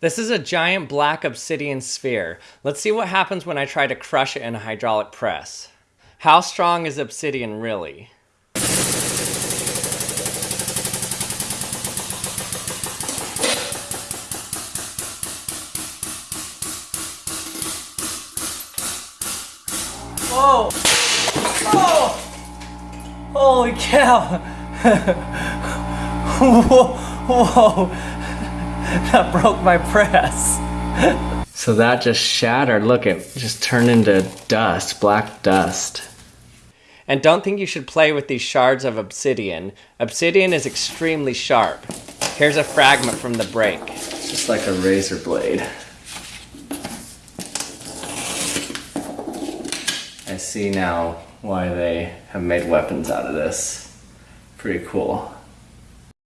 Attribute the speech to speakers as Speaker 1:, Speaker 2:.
Speaker 1: This is a giant black obsidian sphere. Let's see what happens when I try to crush it in a hydraulic press. How strong is obsidian really? Whoa! Oh! Holy cow! whoa! Whoa! That broke my press. so that just shattered. Look, it just turned into dust, black dust. And don't think you should play with these shards of obsidian. Obsidian is extremely sharp. Here's a fragment from the break. It's just like a razor blade. I see now why they have made weapons out of this. Pretty cool.